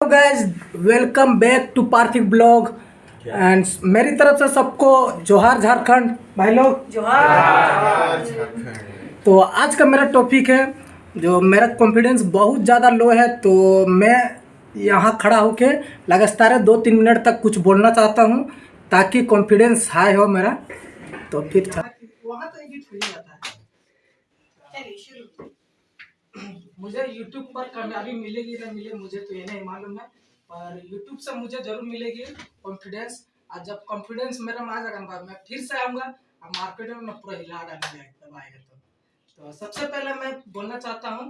Hello guys welcome back to Parthiv blog and मेरी तरफ़ से सबको जोहार झारखंड। भाई लोग। जोहार तो आज का मेरा टॉपिक है जो मेरा कॉन्फिडेंस बहुत ज़्यादा लो है तो मैं यहाँ खड़ा होके लगातार दो तीन मिनट तक कुछ बोलना चाहता हूँ ताकि कॉन्फिडेंस हाई हो मेरा। तो फिर वहाँ तो एडिट हो जाता है। चलिए शुरू। मुझे YouTube पर कामयाबी मिलेगी ना मिले मुझे तो ये नहीं मालूम है पर YouTube से मुझे ज़रूर मिलेगी कॉन्फिडेंस और जब कॉन्फिडेंस मेरा में आ जाएगा मैं फिर से आऊँगा और मार्केट में मैं पूरा हिला डालूँगा एकदम आएगा तो। तो सबसे पहले मैं बोलना चाहता हूँ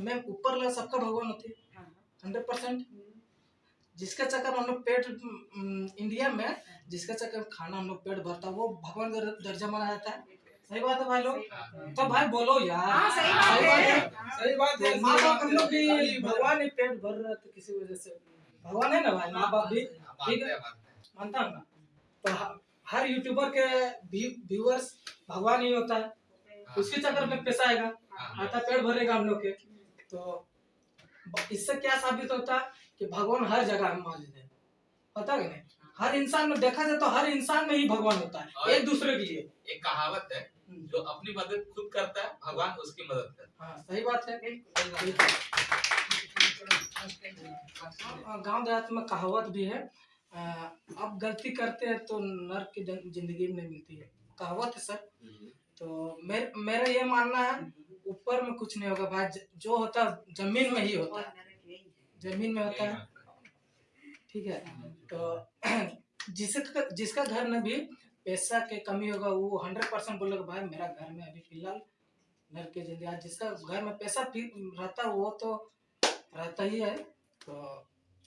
मैं ऊपर वाला सबका भगवान होती है। हंड्रेड परसेंट जिसका चक्कर हम लोग पेट इंडिया में जिसका चक्कर खाना हम लोग पेट भरता है वो भगवान का दर्जा माना जाता है। सही बात है भाई लोग। तो भाई बोलो यार। हाँ, सही बात है। है। सही बात है। माँ बाप हम लोग भी भगवान ही पेट भर रहा तो किसी वजह से भगवान है ना भाई? माँ बाप भी ठीक है मानता हूँ ना? तो हर यूट्यूबर के व्यूअर्स भगवान ही होता है। उसके चक्कर में पैसा आएगा। आता पेट भरेगा हम लोग के। तो इससे क्या साबित होता है कि भगवान हर जगह में मौजूद है। पता है नहीं? हर इंसान में देखा जाए तो हर इंसान में ही भगवान होता है। एक दूसरे के लिए। एक कहावत है जो अपनी मदद खुद करता है भगवान उसकी मदद करता हाँ। सही बात है गाँव देहात में कहावत भी है अ, आप गलती करते हैं तो नर्क की ज़िंदगी में नहीं मिलती है। कहावत है सर। तो मेर, मेरा ये मानना है ऊपर में कुछ नहीं होगा भाई जो होता है ज़मीन में ही होता है। ज़मीन में होता है। ठीक है। तो जिसका जिसका घर में भी पैसा के कमी होगा वो हंड्रेड परसेंट बोलेगा भाई मेरा घर में अभी फ़िलहाल घर के ज़िंदगी आज जिसका घर में पैसा रहता है वो तो रहता ही है। तो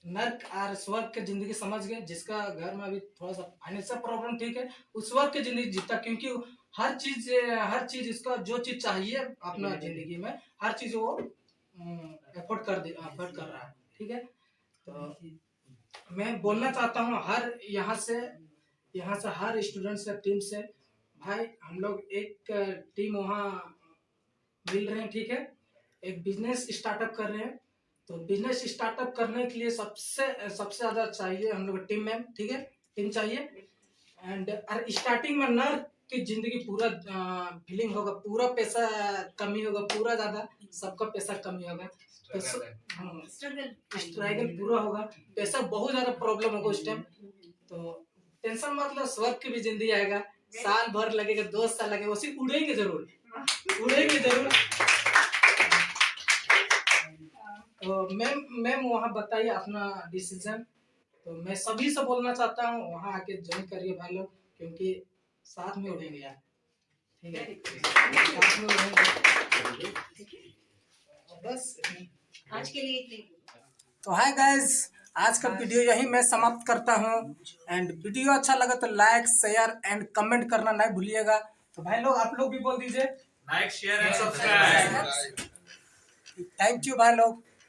नर्क और स्वर्ग के ज़िंदगी समझ गए जिसका घर में अभी थोड़ा सा फाइनेंशियल प्रॉब्लम ठीक है उस स्वर्ग की ज़िंदगी जीता क्योंकि हर चीज़ हर चीज़ इसका जो चीज़ चाहिए अपना ज़िंदगी में हर चीज़ वो एफोर्ड कर दे एफोर्ड कर रहा है ठीक है? तो मैं बोलना चाहता हूँ हर यहाँ से यहाँ से हर स्टूडेंट से टीम से। भाई हम लोग एक टीम वहाँ मिल रहे हैं ठीक है? एक बिज़नेस स्टार्टअप कर रहे हैं। तो बिज़नेस स्टार्टअप करने के लिए सबसे सबसे ज़्यादा चाहिए हम लोग टीम में ठीक है? टीम चाहिए। एंड और स्टार्टिंग में नर की ज़िंदगी पूरा फीलिंग होगा पूरा पैसा कमी होगा पूरा ज़्यादा सबका पैसा कमी होगा। तो हाँ, स्ट्रगल पूरा होगा। पैसा बहुत ज़्यादा प्रॉब्लम होगा उस टाइम तो टेंशन मतलब स्वर्ग की भी ज़िंदगी आएगा। साल भर लगेगा दो साल लगेगा उसी उड़ेंगे ज़रूर। उड़ेंगे ज़रूर। तो मैम मैम वहाँ बताइए अपना डिसीज़न तो मैं सभी से बोलना चाहता हूँ वहाँ आके ज्वाइन करिए भाई लोग क्योंकि साथ में उड़ेंगे यार। ठीक है? साथ में उड़ेंगे। बस आज के लिए इतनी। तो हाय गाइस आज का वीडियो यही मैं समाप्त करता हूँ। एंड वीडियो अच्छा लगा तो लाइक शेयर एंड कमेंट करना नहीं भूलिएगा। तो भाई लोग आप लोग भी बोल दीजिए। Like share and subscribe thank you भाई लोग।